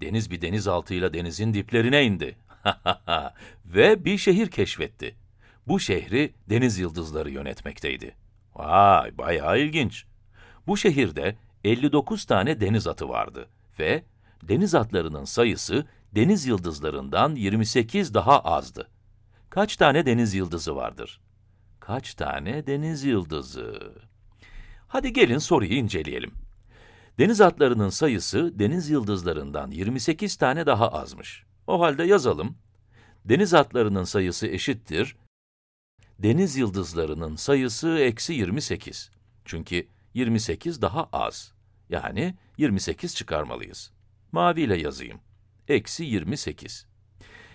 Deniz bir denizaltıyla denizin diplerine indi. Ve bir şehir keşfetti. Bu şehri deniz yıldızları yönetmekteydi. Vay, bayağı ilginç. Bu şehirde 59 tane deniz atı vardı ve deniz atlarının sayısı deniz yıldızlarından 28 daha azdı. Kaç tane deniz yıldızı vardır? Kaç tane deniz yıldızı? Hadi gelin soruyu inceleyelim. Deniz atlarının sayısı deniz yıldızlarından 28 tane daha azmış. O halde yazalım. Deniz atlarının sayısı eşittir. Deniz yıldızlarının sayısı eksi 28. Çünkü 28 daha az. Yani 28 çıkarmalıyız. Maviyle yazayım. Eksi 28.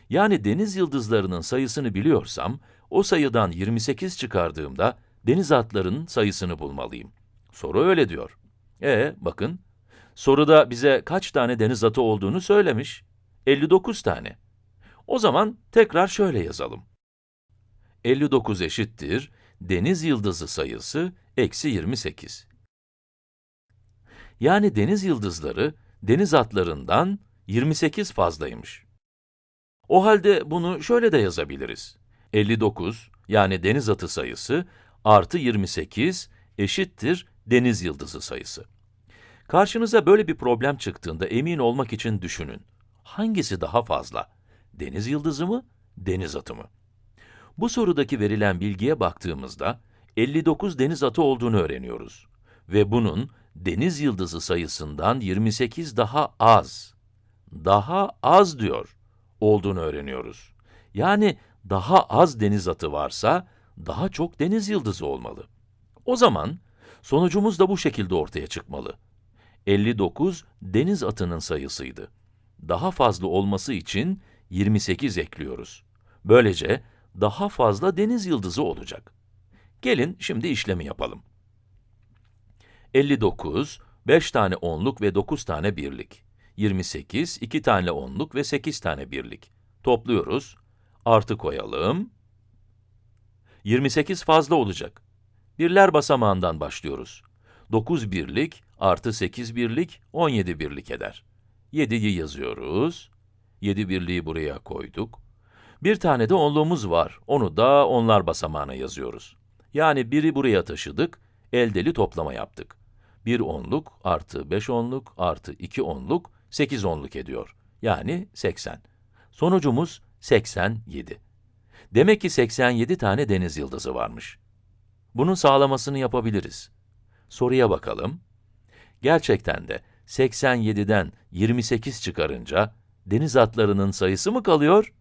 Yani deniz yıldızlarının sayısını biliyorsam, o sayıdan 28 çıkardığımda deniz atlarının sayısını bulmalıyım. Soru öyle diyor. E bakın, soruda bize kaç tane deniz atı olduğunu söylemiş. 59 tane. O zaman tekrar şöyle yazalım. 59 eşittir, deniz yıldızı sayısı eksi 28. Yani deniz yıldızları, deniz atlarından 28 fazlaymış. O halde bunu şöyle de yazabiliriz. 59, yani deniz atı sayısı, artı 28 eşittir deniz yıldızı sayısı. Karşınıza böyle bir problem çıktığında emin olmak için düşünün. Hangisi daha fazla? Deniz yıldızı mı, deniz atı mı? Bu sorudaki verilen bilgiye baktığımızda, 59 deniz atı olduğunu öğreniyoruz. Ve bunun deniz yıldızı sayısından 28 daha az, daha az diyor, olduğunu öğreniyoruz. Yani daha az deniz atı varsa, daha çok deniz yıldızı olmalı. O zaman, sonucumuz da bu şekilde ortaya çıkmalı. 59 deniz atının sayısıydı. Daha fazla olması için 28 ekliyoruz. Böylece daha fazla deniz yıldızı olacak. Gelin şimdi işlemi yapalım. 59, 5 tane onluk ve 9 tane birlik. 28, 2 tane onluk ve 8 tane birlik. Topluyoruz. Artı koyalım. 28 fazla olacak. Birler basamağından başlıyoruz. 9 birlik artı 8 birlik 17 birlik eder. 7'yi yazıyoruz. 7 birliği buraya koyduk. Bir tane de onluğumuz var. Onu da onlar basamağına yazıyoruz. Yani biri buraya taşıdık, eldeli toplama yaptık. 1 onluk artı 5 onluk artı 2 onluk 8 onluk ediyor. Yani 80. Sonucumuz 87. Demek ki 87 tane deniz yıldızı varmış. Bunun sağlamasını yapabiliriz. Soruya bakalım. Gerçekten de 87'den 28 çıkarınca deniz atlarının sayısı mı kalıyor?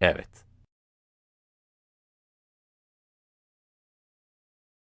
Evet.